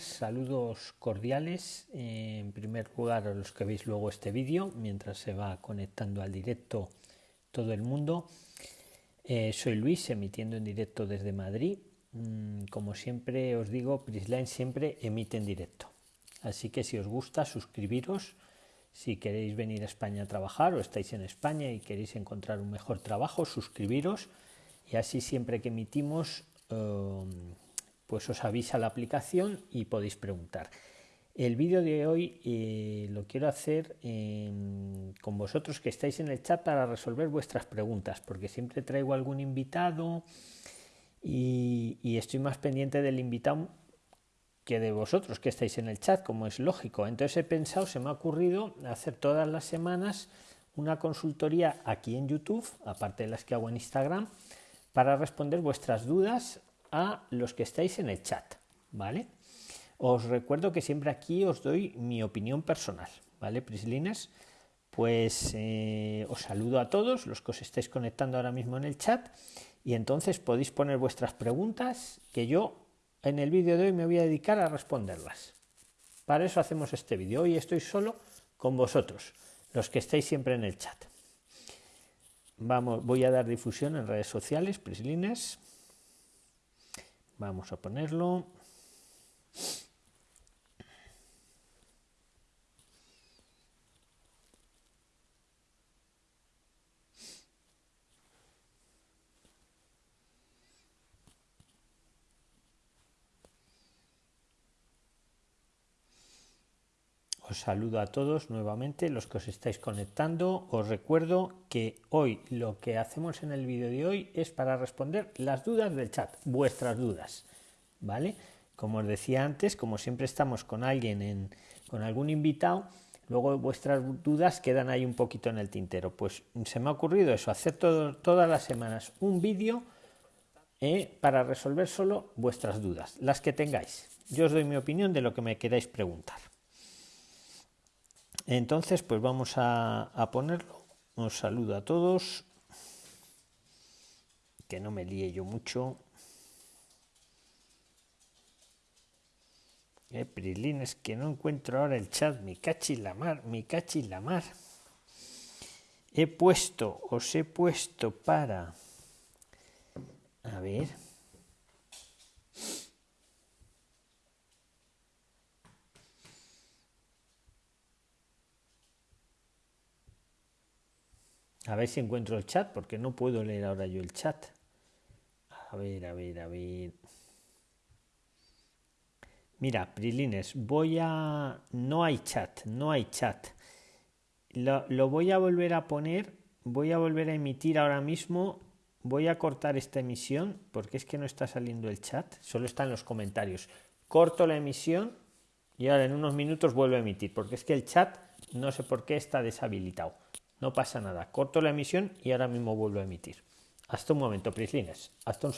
Saludos cordiales. En primer lugar, a los que veis luego este vídeo, mientras se va conectando al directo todo el mundo. Eh, soy Luis, emitiendo en directo desde Madrid. Mm, como siempre os digo, Prisline siempre emite en directo. Así que si os gusta, suscribiros. Si queréis venir a España a trabajar o estáis en España y queréis encontrar un mejor trabajo, suscribiros. Y así siempre que emitimos... Um, pues os avisa la aplicación y podéis preguntar. El vídeo de hoy eh, lo quiero hacer con vosotros que estáis en el chat para resolver vuestras preguntas, porque siempre traigo algún invitado y, y, estoy más pendiente del invitado que de vosotros que estáis en el chat, como es lógico. Entonces he pensado, se me ha ocurrido hacer todas las semanas una consultoría aquí en YouTube, aparte de las que hago en Instagram, para responder vuestras dudas a los que estáis en el chat, ¿vale? Os recuerdo que siempre aquí os doy mi opinión personal, ¿vale, Prislines? Pues eh, os saludo a todos los que os estáis conectando ahora mismo en el chat y entonces podéis poner vuestras preguntas que yo en el vídeo de hoy me voy a dedicar a responderlas. Para eso hacemos este vídeo. Hoy estoy solo con vosotros, los que estáis siempre en el chat. Vamos, voy a dar difusión en redes sociales, Prislines. Vamos a ponerlo. Os saludo a todos nuevamente, los que os estáis conectando. Os recuerdo que hoy lo que hacemos en el vídeo de hoy es para responder las dudas del chat, vuestras dudas, ¿vale? Como os decía antes, como siempre estamos con alguien, en, con algún invitado, luego vuestras dudas quedan ahí un poquito en el tintero. Pues se me ha ocurrido eso, hacer todas las semanas un vídeo eh, para resolver solo vuestras dudas, las que tengáis. Yo os doy mi opinión de lo que me queráis preguntar. Entonces, pues vamos a, ponerlo. Un saludo a todos. Que no me líe yo mucho. Eh, Prilín, es que no encuentro ahora el chat. Mi cachi la mar, mi cachi la mar. He puesto, os he puesto para. A ver. A ver si encuentro el chat, porque no puedo leer ahora yo el chat. A ver, a ver, a ver. Mira, Prilines, voy a... No hay chat, no hay chat. Lo, lo, voy a volver a poner, voy a volver a emitir ahora mismo. Voy a cortar esta emisión, porque es que no está saliendo el chat, solo están los comentarios. Corto la emisión y ahora en unos minutos vuelvo a emitir, porque es que el chat no sé por qué está deshabilitado. No pasa nada. Corto la emisión y ahora mismo vuelvo a emitir. Hasta un momento, Prislines. Hasta un